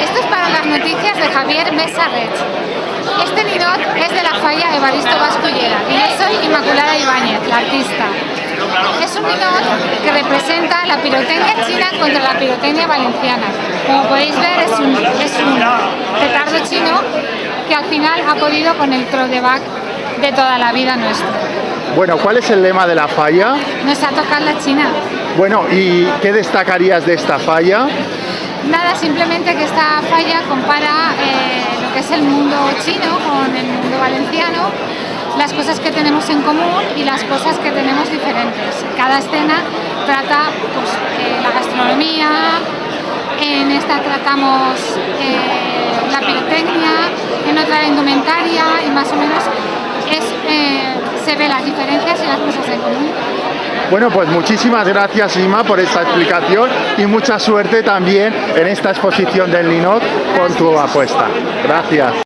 Esto es para las noticias de Javier Mesa Red. Este ninot es de la falla Evaristo Vascullera y yo soy Inmaculada Ibáñez, la artista. Es un ninot que representa la pirotecnia china contra la pirotecnia valenciana. Como podéis ver es un, es un petardo chino que al final ha podido con el throwback de toda la vida nuestra. Bueno, ¿cuál es el lema de la falla? Nos ha tocado la China. Bueno, ¿y qué destacarías de esta falla? Nada, simplemente que esta falla compara eh, lo que es el mundo chino con el mundo valenciano, las cosas que tenemos en común y las cosas que tenemos diferentes. Cada escena trata pues, eh, la gastronomía, en esta tratamos eh, la pirotecnia, en otra la indumentaria y más o menos es, se ve las diferencias y las cosas común. Bueno, pues muchísimas gracias Ima por esta explicación y mucha suerte también en esta exposición del Linot con tu apuesta. Gracias.